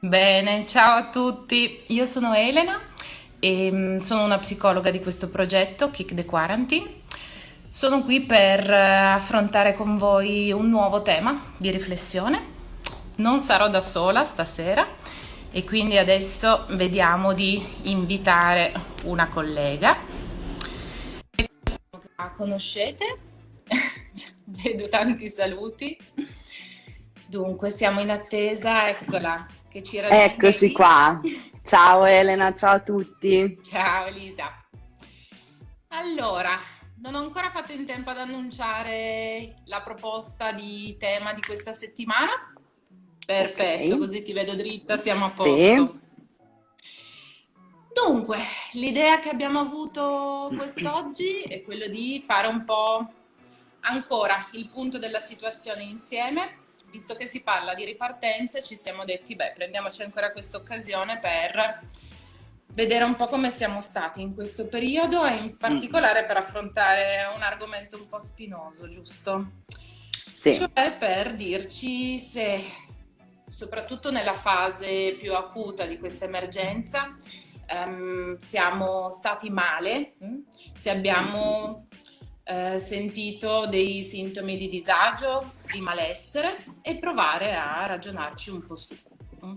Bene, ciao a tutti. Io sono Elena e mm, sono una psicologa di questo progetto Kick the Quarantine. Sono qui per eh, affrontare con voi un nuovo tema di riflessione. Non sarò da sola stasera e quindi adesso vediamo di invitare una collega. La conoscete? Vedo tanti saluti. Dunque, siamo in attesa, eccola, che ci raggiunge Eccoci qua. Ciao Elena, ciao a tutti. Ciao Elisa. Allora, non ho ancora fatto in tempo ad annunciare la proposta di tema di questa settimana. Perfetto, così ti vedo dritta, siamo a sì. posto. Dunque, l'idea che abbiamo avuto quest'oggi è quello di fare un po' ancora il punto della situazione insieme. Visto che si parla di ripartenze, ci siamo detti, beh, prendiamoci ancora questa occasione per vedere un po' come siamo stati in questo periodo e in Mm, particolare per affrontare un argomento un po' spinoso, giusto? Sì. Cioè per dirci se, soprattutto nella fase più acuta di questa emergenza, ehm, siamo stati male, mm? se abbiamo eh, sentito dei sintomi di disagio, di malessere e provare a ragionarci un po' su. mm?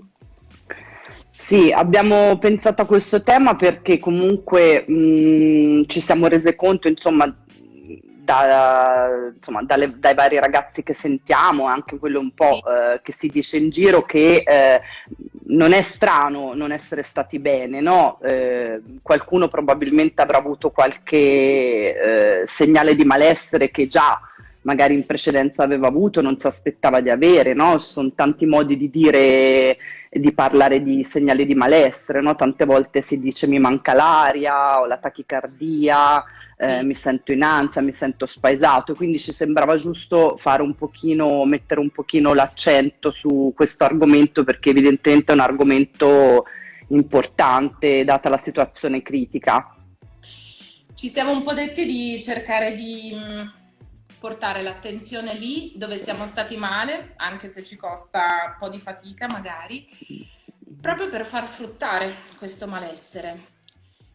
Sì, abbiamo pensato a questo tema perché comunque mh, ci siamo rese conto, insomma, da- insomma, dalle- dai vari ragazzi che sentiamo, anche quello un po' eh, che si dice in giro, che eh, non è strano non essere stati bene, no? Eh, qualcuno probabilmente avrà avuto qualche eh, segnale di malessere che già magari in precedenza aveva avuto, non si aspettava di avere, no? Sono tanti modi di dire di parlare di segnali di malessere, no? Tante volte si dice mi manca l'aria, ho la tachicardia, eh, sì. mi sento in ansia, mi sento spaesato, quindi ci sembrava giusto fare un pochino, mettere un pochino l'accento su questo argomento perché evidentemente è un argomento importante data la situazione critica. Ci siamo un po' detti di cercare di mh, portare l'attenzione lì dove siamo stati male, anche se ci costa un po' di fatica magari, proprio per far fruttare questo malessere.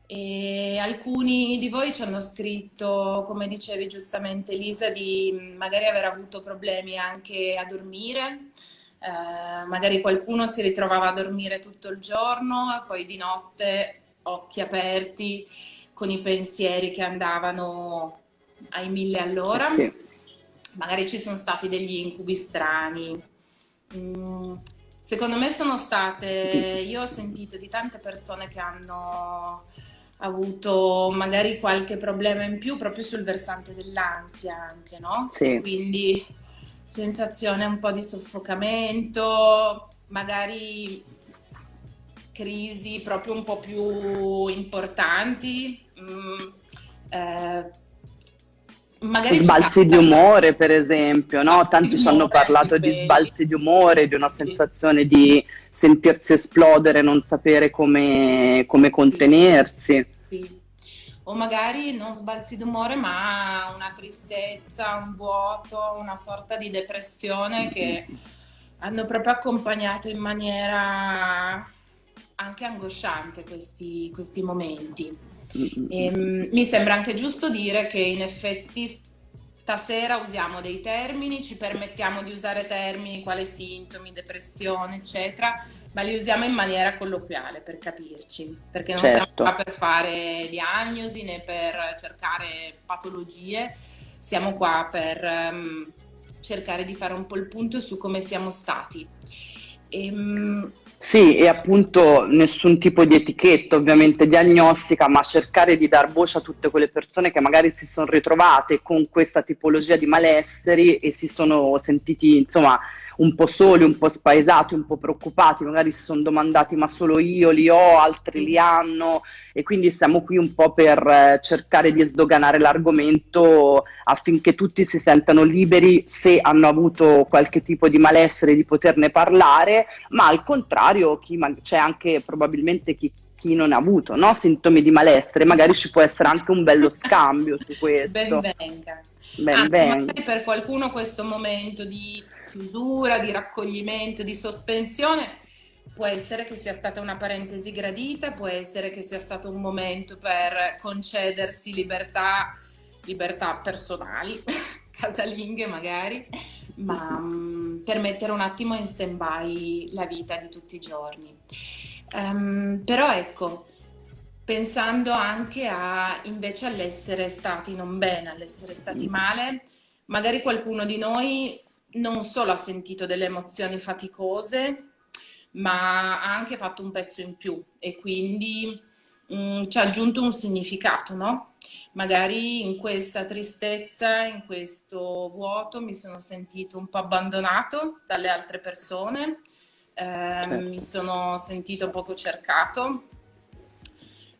E alcuni di voi ci hanno scritto, come dicevi giustamente Lisa, di magari aver avuto problemi anche a dormire. Eh, magari qualcuno si ritrovava a dormire tutto il giorno e poi di notte occhi aperti con i pensieri che andavano ai mille all'ora. Sì. Magari ci sono stati degli incubi strani. Mm, secondo me sono state, io ho sentito di tante persone che hanno avuto magari qualche problema in più proprio sul versante dell'ansia anche, no? Sì. quindi sensazione un po' di soffocamento, magari crisi proprio un po' più importanti. mm, eh, magari Sbalzi di umore, per esempio, no? Tanti ci hanno parlato di sbalzi di umore, di una Sì, sensazione di sentirsi esplodere, non sapere come, come sì, contenersi. sì. O magari non sbalzi d'umore, ma una tristezza, un vuoto, una sorta di depressione che hanno proprio accompagnato in maniera anche angosciante questi, questi momenti. Ehm, mi sembra anche giusto dire che in effetti stasera usiamo dei termini, ci permettiamo di usare termini quali sintomi, depressione, eccetera, ma li usiamo in maniera colloquiale per capirci, perché non siamo Certo. qua per fare diagnosi né per cercare patologie, siamo qua per ehm, cercare di fare un po' il punto su come siamo stati. Ehm, Sì, e appunto nessun tipo di etichetta ovviamente diagnostica, ma cercare di dar voce a tutte quelle persone che magari si sono ritrovate con questa tipologia di malesseri e si sono sentiti, insomma, un po' soli, un po' spaesati, un po' preoccupati, magari si sono domandati ma solo io li ho, altri li hanno e quindi siamo qui un po' per eh, cercare di sdoganare l'argomento affinché tutti si sentano liberi se hanno avuto qualche tipo di malessere di poterne parlare ma al contrario c'è anche probabilmente chi, chi non ha avuto no? sintomi di malessere, magari ci può essere anche un bello scambio su ben questo. venga. Ben Anzi, venga. per qualcuno questo momento di chiusura, di raccoglimento, di sospensione può essere che sia stata una parentesi gradita, può essere che sia stato un momento per concedersi libertà, libertà personali, casalinghe magari, ma um, per mettere un attimo in stand-by la vita di tutti i giorni. Um, però ecco, pensando anche a invece all'essere stati non bene, all'essere stati male, magari qualcuno di noi non solo ha sentito delle emozioni faticose, ma ha anche fatto un pezzo in più e quindi mh, mm, ci ha aggiunto un significato, no? Magari in questa tristezza, in questo vuoto mi sono sentito un po' abbandonato dalle altre persone, eh, certo. mi sono sentito poco cercato,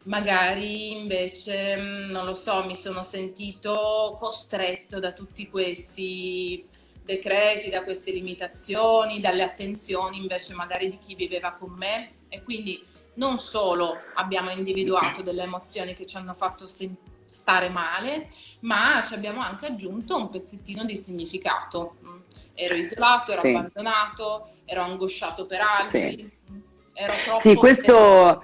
magari invece, mm, non lo so, mi sono sentito costretto da tutti questi decreti, da queste limitazioni, dalle attenzioni invece magari di chi viveva con me e quindi non solo abbiamo individuato delle emozioni che ci hanno fatto stare male, ma ci abbiamo anche aggiunto un pezzettino di significato. Ero isolato, ero sì. abbandonato, ero angosciato per altri, sì. ero troppo... Sì, questo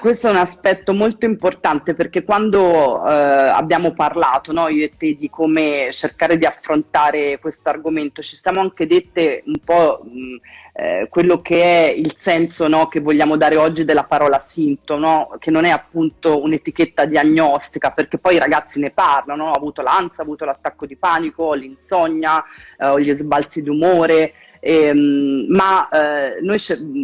questo è un aspetto molto importante perché quando eh, abbiamo parlato, no, io e te, di come cercare di affrontare questo argomento, ci siamo anche dette un po' mh, eh, quello che è il senso no, che vogliamo dare oggi della parola sintomo, no? che non è appunto un'etichetta diagnostica, perché poi i ragazzi ne parlano, ho avuto l'ansia, ho avuto l'attacco di panico, l'insonnia, eh, ho gli sbalzi d'umore. Ehm, ma eh, noi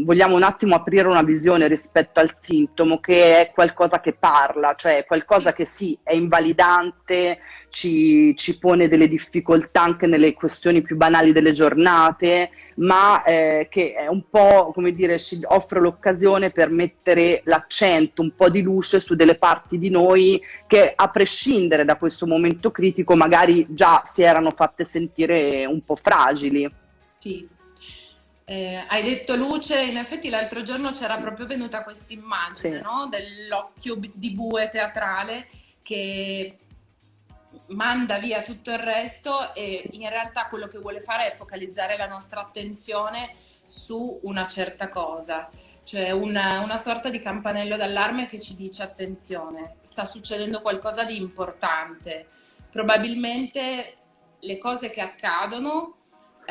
vogliamo un attimo aprire una visione rispetto al sintomo che è qualcosa che parla, cioè qualcosa che sì, è invalidante, ci, ci pone delle difficoltà anche nelle questioni più banali delle giornate, ma eh, che è un po', come dire, ci offre l'occasione per mettere l'accento, un po' di luce su delle parti di noi che a prescindere da questo momento critico magari già si erano fatte sentire un po' fragili. Sì, eh, hai detto luce, in effetti l'altro giorno c'era proprio venuta questa immagine sì. no? dell'occhio di bue teatrale che manda via tutto il resto e in realtà quello che vuole fare è focalizzare la nostra attenzione su una certa cosa, cioè una, una sorta di campanello d'allarme che ci dice attenzione, sta succedendo qualcosa di importante, probabilmente le cose che accadono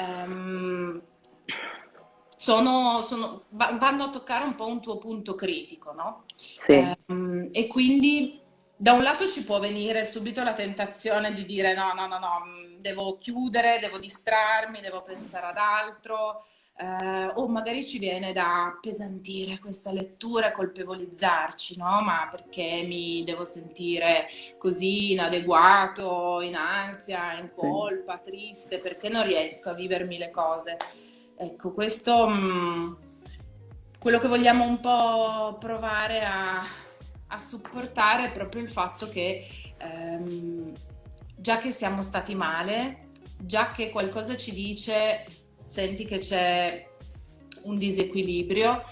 ehm, sono, sono, vanno a toccare un po' un tuo punto critico, no? Sì. Ehm, e quindi da un lato ci può venire subito la tentazione di dire no, no, no, no, devo chiudere, devo distrarmi, devo pensare ad altro, eh, o magari ci viene da pesantire questa lettura e colpevolizzarci, no? Ma perché mi devo sentire così inadeguato, in ansia, in colpa, triste, perché non riesco a vivermi le cose? Ecco, questo mh, mm, quello che vogliamo un po' provare a, a supportare è proprio il fatto che ehm, già che siamo stati male, già che qualcosa ci dice senti che c'è un disequilibrio,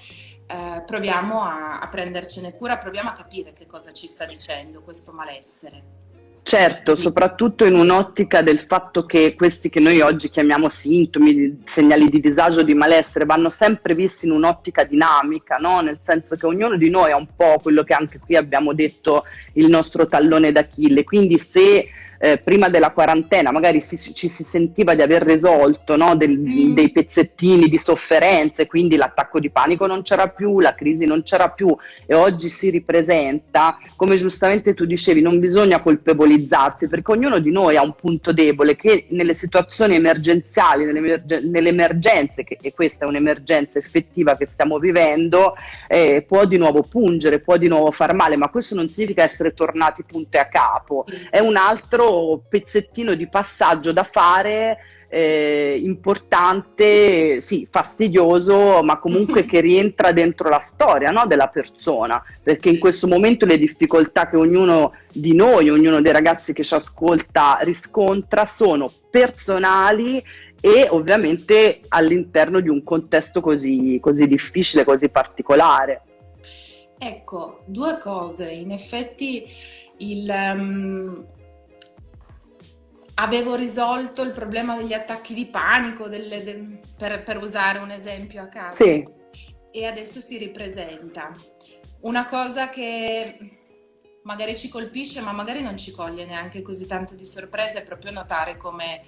eh, proviamo a, a prendercene cura, proviamo a capire che cosa ci sta dicendo questo malessere. Certo, soprattutto in un'ottica del fatto che questi che noi oggi chiamiamo sintomi, segnali di disagio, di malessere, vanno sempre visti in un'ottica dinamica, no? nel senso che ognuno di noi ha un po' quello che anche qui abbiamo detto il nostro tallone d'Achille, quindi se eh, prima della quarantena magari si, ci si sentiva di aver risolto no, del, mm. dei pezzettini di sofferenze, quindi l'attacco di panico non c'era più, la crisi non c'era più e oggi si ripresenta, come giustamente tu dicevi, non bisogna colpevolizzarsi perché ognuno di noi ha un punto debole che nelle situazioni emergenziali, nelle, nelle emergenze, che, e questa è un'emergenza effettiva che stiamo vivendo, eh, può di nuovo pungere, può di nuovo far male, ma questo non significa essere tornati punte a capo, è un altro pezzettino di passaggio da fare eh, importante, sì, fastidioso, ma comunque che rientra dentro la storia no, della persona, perché in questo momento le difficoltà che ognuno di noi, ognuno dei ragazzi che ci ascolta riscontra sono personali e ovviamente all'interno di un contesto così, così difficile, così particolare. Ecco, due cose, in effetti il... Um avevo risolto il problema degli attacchi di panico, delle, de, per, per, usare un esempio a caso. Sì. e adesso si ripresenta. Una cosa che magari ci colpisce, ma magari non ci coglie neanche così tanto di sorpresa, è proprio notare come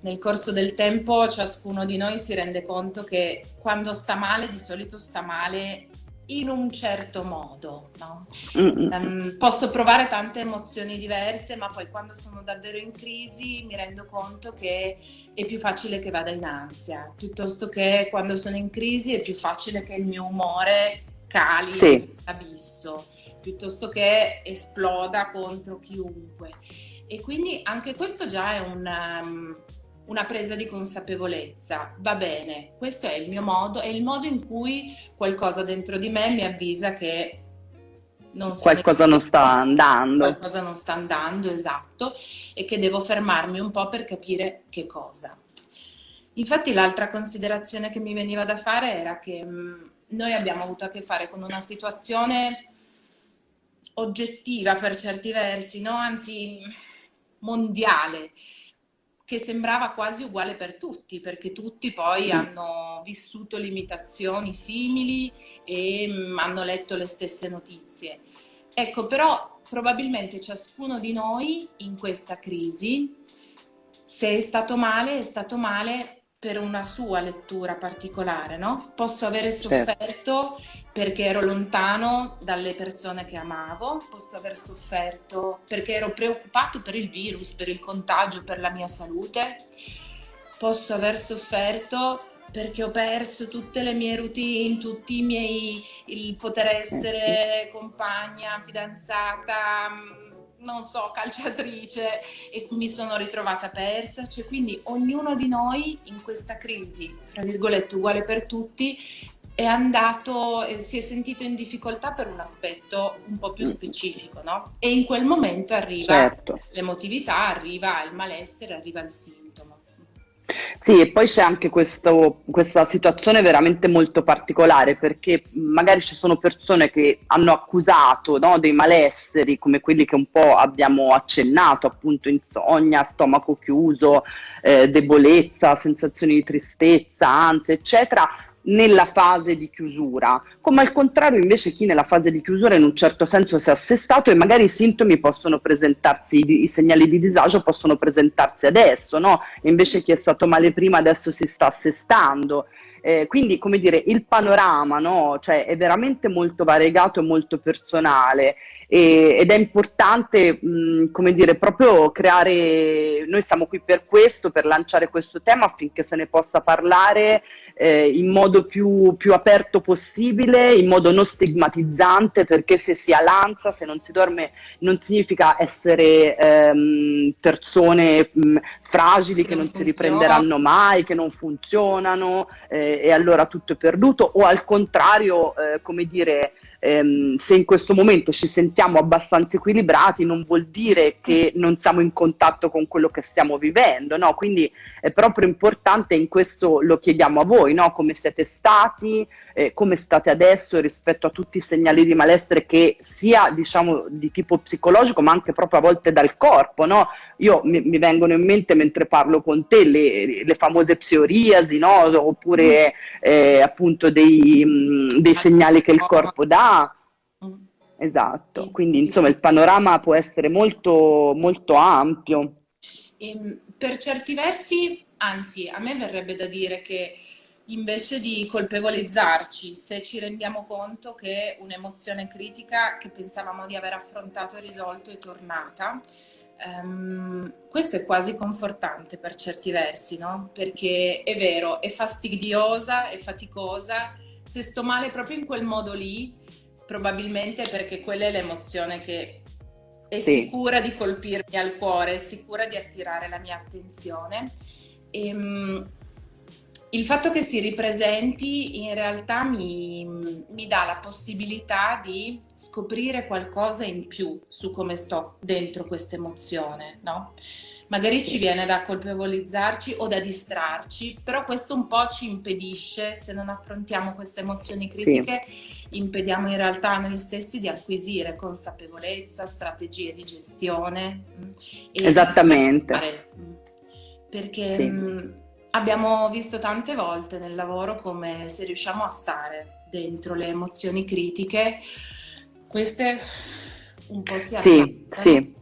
nel corso del tempo ciascuno di noi si rende conto che quando sta male, di solito sta male in un certo modo. No? Um, posso provare tante emozioni diverse, ma poi quando sono davvero in crisi mi rendo conto che è più facile che vada in ansia, piuttosto che quando sono in crisi è più facile che il mio umore cali sì. abisso, piuttosto che esploda contro chiunque. E quindi anche questo già è un... Um, una presa di consapevolezza. Va bene, questo è il mio modo, è il modo in cui qualcosa dentro di me mi avvisa che non qualcosa non sta andando. Qualcosa non sta andando, esatto, e che devo fermarmi un po' per capire che cosa. Infatti l'altra considerazione che mi veniva da fare era che mh, mm, noi abbiamo avuto a che fare con una situazione oggettiva per certi versi, no? anzi mondiale, che sembrava quasi uguale per tutti, perché tutti poi mm. hanno vissuto limitazioni simili e mm, hanno letto le stesse notizie. Ecco, però probabilmente ciascuno di noi in questa crisi, se è stato male, è stato male per una sua lettura particolare, no? Posso avere sofferto perché ero lontano dalle persone che amavo, posso aver sofferto perché ero preoccupato per il virus, per il contagio, per la mia salute, posso aver sofferto perché ho perso tutte le mie routine, tutti i miei, il poter essere compagna, fidanzata, non so, calciatrice e mi sono ritrovata persa, cioè quindi ognuno di noi in questa crisi, fra virgolette uguale per tutti, è andato, si è sentito in difficoltà per un aspetto un po' più specifico, no? E in quel momento arriva certo. l'emotività, arriva il malessere, arriva il sintomo. Sì, e poi c'è anche questo, questa situazione veramente molto particolare perché magari ci sono persone che hanno accusato no, dei malesseri come quelli che un po' abbiamo accennato, appunto insonnia, stomaco chiuso, eh, debolezza, sensazioni di tristezza, ansia, eccetera, nella fase di chiusura, come al contrario invece chi nella fase di chiusura in un certo senso si è assestato e magari i sintomi possono presentarsi, i segnali di disagio possono presentarsi adesso, no? E invece chi è stato male prima adesso si sta assestando. Eh, quindi, come dire, il panorama no? cioè, è veramente molto variegato e molto personale e, ed è importante, mh, come dire, proprio creare, noi siamo qui per questo, per lanciare questo tema affinché se ne possa parlare eh, in modo più, più, aperto possibile, in modo non stigmatizzante, perché se si ha l'ansia, se non si dorme, non significa essere ehm, persone mh, fragili che, che non, non si riprenderanno mai, che non funzionano eh, e allora tutto è perduto, o al contrario, eh, come dire, ehm, se in questo momento ci sentiamo abbastanza equilibrati non vuol dire che non siamo in contatto con quello che stiamo vivendo, no? Quindi è proprio importante, in questo lo chiediamo a voi, no? Come siete stati, eh, come state adesso rispetto a tutti i segnali di malessere che sia diciamo di tipo psicologico ma anche proprio a volte dal corpo, no? Io mi, mi vengono in mente mentre parlo con te le, le famose psoriasi, no? Oppure eh, appunto dei, mh, dei segnali che il corpo dà Esatto, quindi insomma il panorama può essere molto, molto ampio. E, ehm, per certi versi, anzi, a me verrebbe da dire che invece di colpevolizzarci se ci rendiamo conto che un'emozione critica che pensavamo di aver affrontato e risolto è tornata, um, questo è quasi confortante per certi versi, no? Perché è vero, è fastidiosa, è faticosa, se sto male proprio in quel modo lì, probabilmente perché quella è l'emozione che è sì. sicura di colpirmi al cuore, è sicura di attirare la mia attenzione. E, um, il fatto che si ripresenti in realtà mi, mi, dà la possibilità di scoprire qualcosa in più su come sto dentro questa emozione, no? Magari ci viene da colpevolizzarci o da distrarci, però questo un po' ci impedisce, se non affrontiamo queste emozioni critiche, sì. Impediamo in realtà a noi stessi di acquisire consapevolezza, strategie di gestione. Mm, Esattamente. Perché sì. mh, mm, Abbiamo visto tante volte nel lavoro come se riusciamo a stare dentro le emozioni critiche, queste un po' si Sì, sì.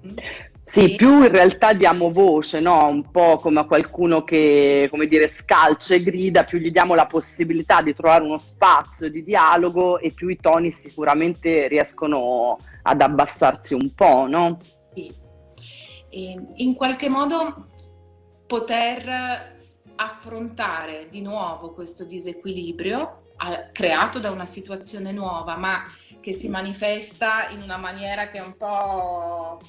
Sì, più in realtà diamo voce, no? Un po' come a qualcuno che, come dire, scalcia e grida, più gli diamo la possibilità di trovare uno spazio di dialogo e più i toni sicuramente riescono ad abbassarsi un po', no? sì, e in qualche modo poter affrontare di nuovo questo disequilibrio creato da una situazione nuova, ma che si manifesta in una maniera che è un po'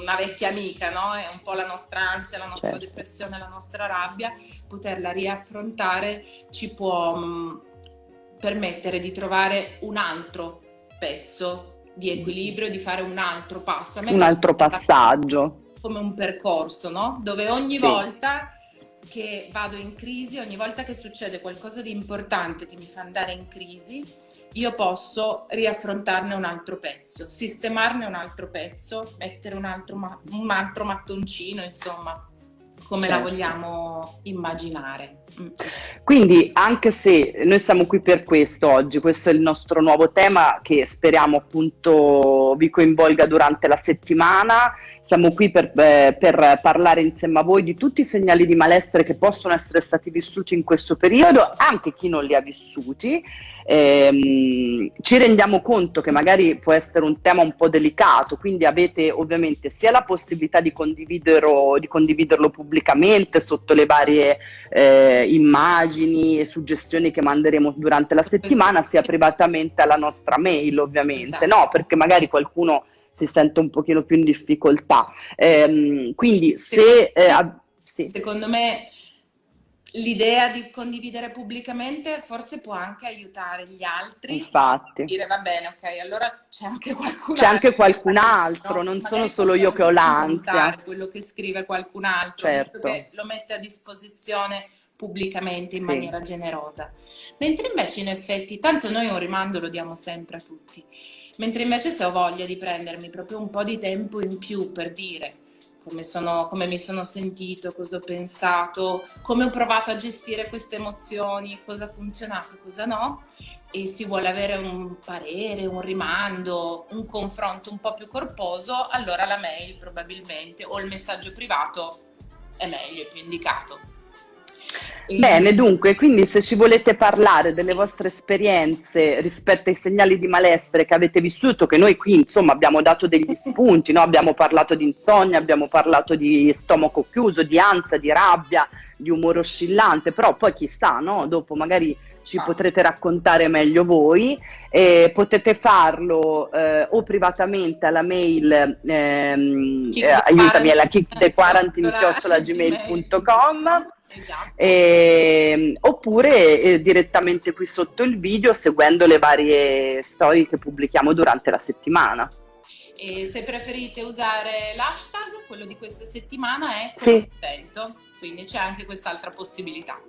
una vecchia amica, no? È un po' la nostra ansia, la nostra Certo. depressione, la nostra rabbia, poterla riaffrontare ci può mm, permettere di trovare un altro pezzo di equilibrio, di fare un altro passo. Un altro passaggio. come un percorso, no? Dove ogni Sì, volta che vado in crisi, ogni volta che succede qualcosa di importante che mi fa andare in crisi, io posso riaffrontarne un altro pezzo, sistemarne un altro pezzo, mettere un altro, ma- un altro mattoncino, insomma, come la certo. vogliamo immaginare. Mm. Quindi, anche se noi siamo qui per questo oggi, questo è il nostro nuovo tema che speriamo appunto vi coinvolga durante la settimana. Siamo qui per, eh, per parlare insieme a voi di tutti i segnali di malessere che possono essere stati vissuti in questo periodo, anche chi non li ha vissuti. Ehm, ci rendiamo conto che magari può essere un tema un po' delicato, quindi avete ovviamente sia la possibilità di condividerlo, di condividerlo pubblicamente sotto le varie eh, immagini e suggestioni che manderemo durante la settimana, sia privatamente alla nostra mail, ovviamente, esatto. no? Perché magari qualcuno si sente un pochino più in difficoltà. Ehm, quindi se... eh, sì, secondo me l'idea di condividere pubblicamente forse può anche aiutare gli altri a infatti. dire va bene, ok, allora c'è anche qualcun C'è altro anche che sta qualcun altro, no? non sono Magari solo io che ho anche l'ansia. quello che scrive qualcun altro, Certo, che lo mette a disposizione pubblicamente in sì. maniera generosa. Mentre invece in effetti, tanto noi un rimando lo diamo sempre a tutti, mentre invece se ho voglia di prendermi proprio un po' di tempo in più per dire come sono, come mi sono sentito, cosa ho pensato, come ho provato a gestire queste emozioni, cosa ha funzionato, cosa no, e si vuole avere un parere, un rimando, un confronto un po' più corposo, allora la mail probabilmente o il messaggio privato è meglio, è più indicato. E, Bene, dunque, quindi se ci volete parlare delle vostre esperienze rispetto ai segnali di malessere che avete vissuto, che noi qui insomma abbiamo dato degli spunti, no? Abbiamo parlato di insonnia, abbiamo parlato di stomaco chiuso, di ansia, di rabbia, di umore oscillante, però poi chissà, no? Dopo magari ci potrete raccontare meglio voi e potete farlo eh, o privatamente alla mail ehm, eh, aiutami alla Quarantine, kickthequarantine.gmail.com esatto. e- oppure eh, direttamente qui sotto il video seguendo le varie storie che pubblichiamo durante la settimana. E se preferite usare l'hashtag, quello di questa settimana è Sì, contento, quindi c'è anche quest'altra possibilità.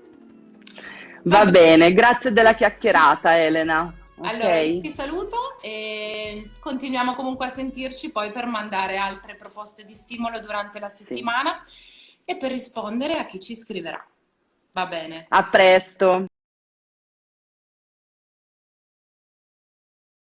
Va va bene. grazie della chiacchierata Elena. Allora, io Ok, ti saluto e continuiamo comunque a sentirci poi per mandare altre proposte di stimolo durante la sì. E per rispondere a chi ci scriverà. Va bene? A presto.